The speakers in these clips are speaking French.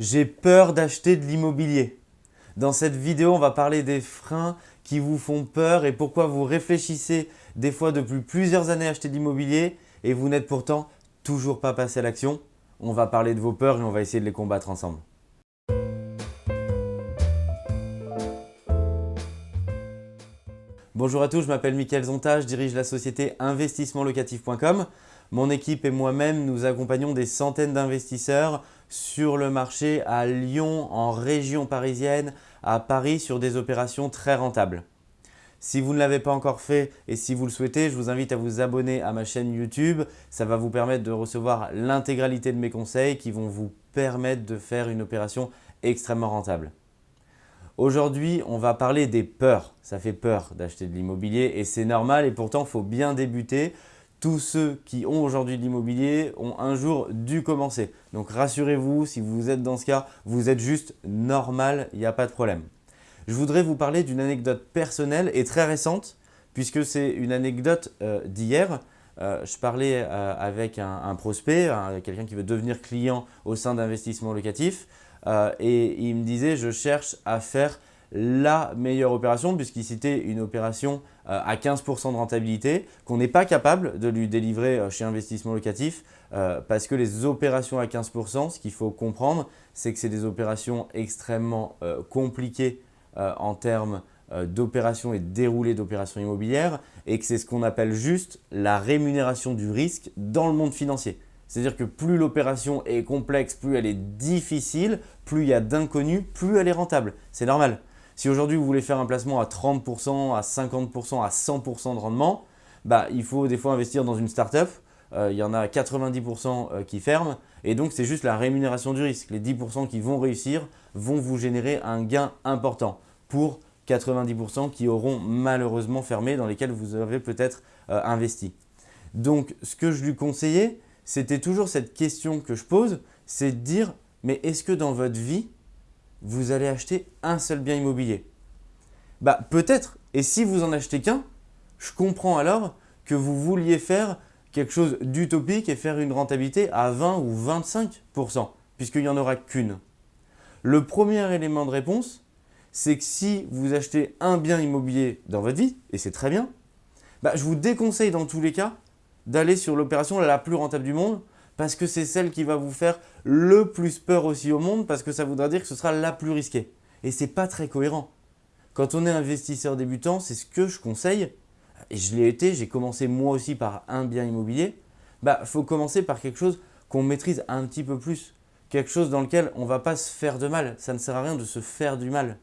J'ai peur d'acheter de l'immobilier. Dans cette vidéo, on va parler des freins qui vous font peur et pourquoi vous réfléchissez des fois depuis plusieurs années à acheter de l'immobilier et vous n'êtes pourtant toujours pas passé à l'action. On va parler de vos peurs et on va essayer de les combattre ensemble. Bonjour à tous, je m'appelle Mickaël Zonta, je dirige la société investissementlocatif.com. Mon équipe et moi-même, nous accompagnons des centaines d'investisseurs sur le marché à Lyon, en région parisienne, à Paris sur des opérations très rentables. Si vous ne l'avez pas encore fait et si vous le souhaitez, je vous invite à vous abonner à ma chaîne YouTube. Ça va vous permettre de recevoir l'intégralité de mes conseils qui vont vous permettre de faire une opération extrêmement rentable. Aujourd'hui, on va parler des peurs. Ça fait peur d'acheter de l'immobilier et c'est normal et pourtant, il faut bien débuter tous ceux qui ont aujourd'hui de l'immobilier ont un jour dû commencer. Donc rassurez-vous, si vous êtes dans ce cas, vous êtes juste normal, il n'y a pas de problème. Je voudrais vous parler d'une anecdote personnelle et très récente puisque c'est une anecdote euh, d'hier. Euh, je parlais euh, avec un, prospect, quelqu'un qui veut devenir client au sein d'investissement locatif et il me disait « je cherche à faire la meilleure opération puisqu'il citait une opération euh, à 15% de rentabilité qu'on n'est pas capable de lui délivrer euh, chez Investissement Locatif euh, parce que les opérations à 15%, ce qu'il faut comprendre, c'est que c'est des opérations extrêmement compliquées en termes d'opérations et de déroulé d'opérations immobilières et que c'est ce qu'on appelle juste la rémunération du risque dans le monde financier. C'est-à-dire que plus l'opération est complexe, plus elle est difficile, plus il y a d'inconnus, plus elle est rentable. C'est normal. Si aujourd'hui vous voulez faire un placement à 30%, à 50%, à 100% de rendement, bah, il faut des fois investir dans une startup. Euh, il y en a 90% euh, qui ferment et donc c'est juste la rémunération du risque. Les 10% qui vont réussir vont vous générer un gain important pour 90% qui auront malheureusement fermé dans lesquels vous avez peut-être euh, investi. Donc ce que je lui conseillais, c'était toujours cette question que je pose, c'est de dire mais est-ce que dans votre vie, vous allez acheter un seul bien immobilier Bah peut-être, et si vous en achetez qu'un, je comprends alors que vous vouliez faire quelque chose d'utopique et faire une rentabilité à 20 ou 25%, puisqu'il n'y en aura qu'une. Le premier élément de réponse, c'est que si vous achetez un bien immobilier dans votre vie, et c'est très bien, bah, je vous déconseille dans tous les cas d'aller sur l'opération la plus rentable du monde parce que c'est celle qui va vous faire le plus peur aussi au monde parce que ça voudra dire que ce sera la plus risquée. Et ce n'est pas très cohérent. Quand on est investisseur débutant, c'est ce que je conseille, et je l'ai été, j'ai commencé moi aussi par un bien immobilier, il bah, faut commencer par quelque chose qu'on maîtrise un petit peu plus, quelque chose dans lequel on ne va pas se faire de mal, ça ne sert à rien de se faire du mal.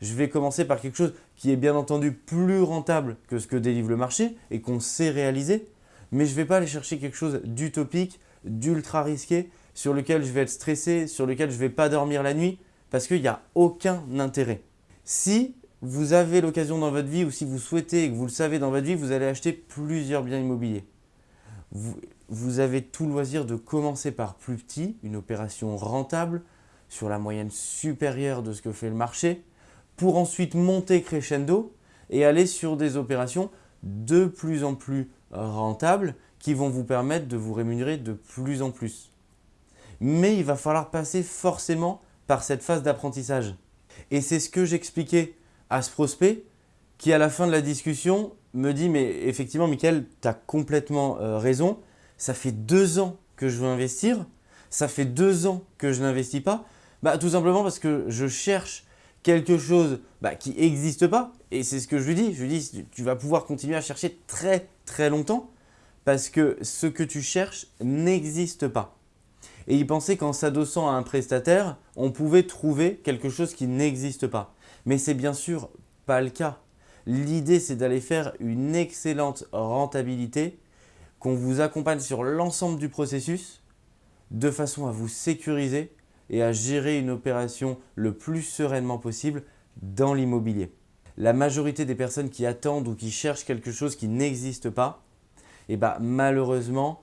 Je vais commencer par quelque chose qui est bien entendu plus rentable que ce que délivre le marché et qu'on sait réaliser, mais je ne vais pas aller chercher quelque chose d'utopique, d'ultra risqué sur lequel je vais être stressé, sur lequel je ne vais pas dormir la nuit parce qu'il n'y a aucun intérêt. Si vous avez l'occasion dans votre vie ou si vous souhaitez et que vous le savez dans votre vie, vous allez acheter plusieurs biens immobiliers. Vous, avez tout loisir de commencer par plus petit, une opération rentable sur la moyenne supérieure de ce que fait le marché pour ensuite monter crescendo et aller sur des opérations de plus en plus rentables qui vont vous permettre de vous rémunérer de plus en plus. Mais il va falloir passer forcément par cette phase d'apprentissage. Et c'est ce que j'expliquais à ce prospect qui, à la fin de la discussion, me dit « Mais effectivement, Michael, tu as complètement euh, raison. Ça fait deux ans que je veux investir. Ça fait deux ans que je n'investis pas. Bah, tout simplement parce que je cherche quelque chose bah, qui n'existe pas. Et c'est ce que je lui dis. Je lui dis « Tu vas pouvoir continuer à chercher très très longtemps parce que ce que tu cherches n'existe pas. Et il pensait qu'en s'adossant à un prestataire, on pouvait trouver quelque chose qui n'existe pas. Mais c'est bien sûr pas le cas. L'idée, c'est d'aller faire une excellente rentabilité, qu'on vous accompagne sur l'ensemble du processus, de façon à vous sécuriser et à gérer une opération le plus sereinement possible dans l'immobilier. La majorité des personnes qui attendent ou qui cherchent quelque chose qui n'existe pas eh ben, malheureusement,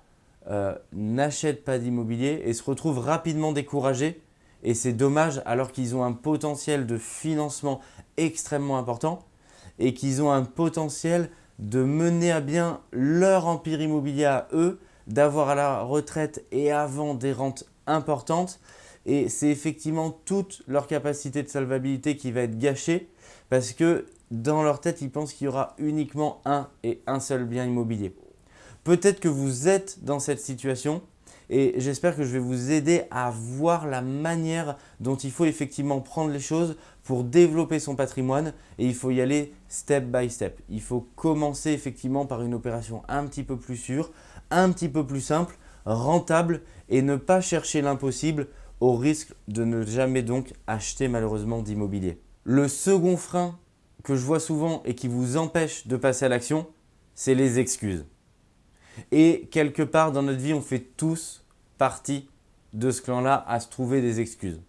euh, n'achètent pas d'immobilier et se retrouvent rapidement découragés. Et c'est dommage alors qu'ils ont un potentiel de financement extrêmement important et qu'ils ont un potentiel de mener à bien leur empire immobilier à eux, d'avoir à la retraite et avant des rentes importantes, et c'est effectivement toute leur capacité de solvabilité qui va être gâchée parce que dans leur tête, ils pensent qu'il y aura uniquement un et un seul bien immobilier. Peut-être que vous êtes dans cette situation et j'espère que je vais vous aider à voir la manière dont il faut effectivement prendre les choses pour développer son patrimoine et il faut y aller step by step. Il faut commencer effectivement par une opération un petit peu plus sûre, un petit peu plus simple, rentable et ne pas chercher l'impossible au risque de ne jamais donc acheter malheureusement d'immobilier. Le second frein que je vois souvent et qui vous empêche de passer à l'action, c'est les excuses. Et quelque part dans notre vie, on fait tous partie de ce clan-là à se trouver des excuses.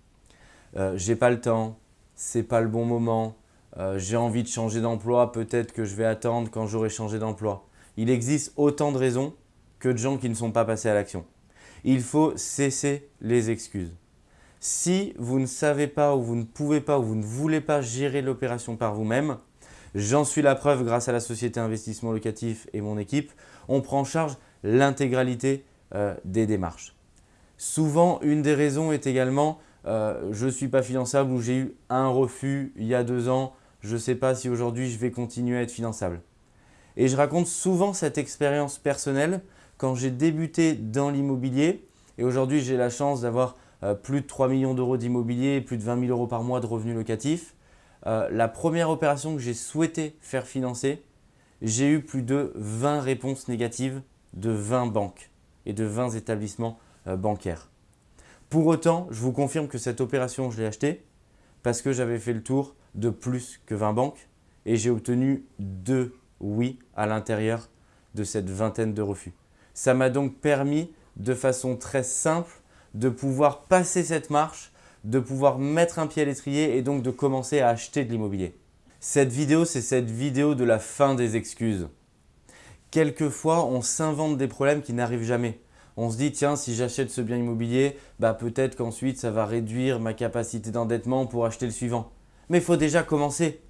Euh, j'ai pas le temps, c'est pas le bon moment, euh, j'ai envie de changer d'emploi, peut-être que je vais attendre quand j'aurai changé d'emploi. Il existe autant de raisons que de gens qui ne sont pas passés à l'action. Il faut cesser les excuses. Si vous ne savez pas ou vous ne pouvez pas ou vous ne voulez pas gérer l'opération par vous-même, j'en suis la preuve grâce à la société investissement locatif et mon équipe, on prend en charge l'intégralité euh, des démarches. Souvent, une des raisons est également euh, je ne suis pas finançable ou j'ai eu un refus il y a deux ans, je ne sais pas si aujourd'hui je vais continuer à être finançable. Et je raconte souvent cette expérience personnelle quand j'ai débuté dans l'immobilier et aujourd'hui j'ai la chance d'avoir euh, plus de 3 millions d'euros d'immobilier, plus de 20 000 euros par mois de revenus locatifs. La première opération que j'ai souhaité faire financer, j'ai eu plus de 20 réponses négatives de 20 banques et de 20 établissements euh, bancaires. Pour autant, je vous confirme que cette opération, je l'ai achetée parce que j'avais fait le tour de plus que 20 banques et j'ai obtenu deux oui à l'intérieur de cette vingtaine de refus. Ça m'a donc permis de façon très simple de pouvoir passer cette marche, de pouvoir mettre un pied à l'étrier et donc de commencer à acheter de l'immobilier. Cette vidéo, c'est cette vidéo de la fin des excuses. Quelquefois, on s'invente des problèmes qui n'arrivent jamais. On se dit, tiens, si j'achète ce bien immobilier, bah peut-être qu'ensuite ça va réduire ma capacité d'endettement pour acheter le suivant. Mais il faut déjà commencer.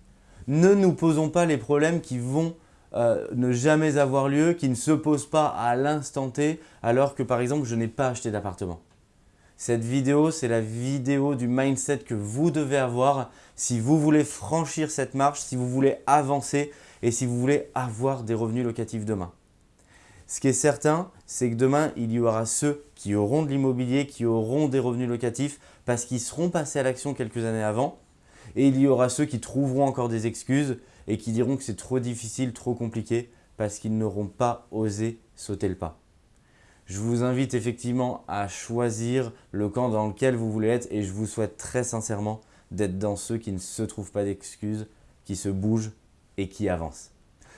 Ne nous posons pas les problèmes qui vont euh, ne jamais avoir lieu, qui ne se posent pas à l'instant T, alors que par exemple, je n'ai pas acheté d'appartement. Cette vidéo, c'est la vidéo du mindset que vous devez avoir si vous voulez franchir cette marche, si vous voulez avancer et si vous voulez avoir des revenus locatifs demain. Ce qui est certain, c'est que demain, il y aura ceux qui auront de l'immobilier, qui auront des revenus locatifs parce qu'ils seront passés à l'action quelques années avant. Et il y aura ceux qui trouveront encore des excuses et qui diront que c'est trop difficile, trop compliqué parce qu'ils n'auront pas osé sauter le pas je vous invite effectivement à choisir le camp dans lequel vous voulez être et je vous souhaite très sincèrement d'être dans ceux qui ne se trouvent pas d'excuses, qui se bougent et qui avancent.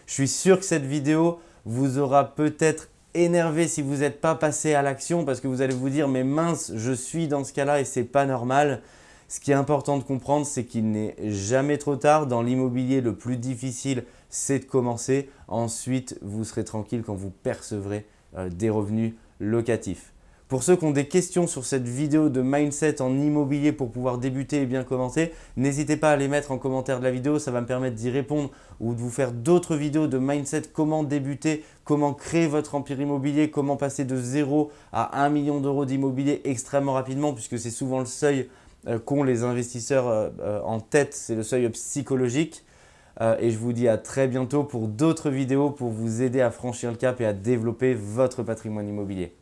Je suis sûr que cette vidéo vous aura peut-être énervé si vous n'êtes pas passé à l'action parce que vous allez vous dire « mais mince, je suis dans ce cas-là et c'est pas normal ». Ce qui est important de comprendre, c'est qu'il n'est jamais trop tard. Dans l'immobilier, le plus difficile, c'est de commencer. Ensuite, vous serez tranquille quand vous percevrez des revenus locatifs. Pour ceux qui ont des questions sur cette vidéo de mindset en immobilier pour pouvoir débuter et bien commencer, n'hésitez pas à les mettre en commentaire de la vidéo, ça va me permettre d'y répondre ou de vous faire d'autres vidéos de mindset, comment débuter, comment créer votre empire immobilier, comment passer de 0 à 1 million d'euros d'immobilier extrêmement rapidement puisque c'est souvent le seuil euh, qu'ont les investisseurs euh, en tête, c'est le seuil psychologique. Euh, et je vous dis à très bientôt pour d'autres vidéos pour vous aider à franchir le cap et à développer votre patrimoine immobilier.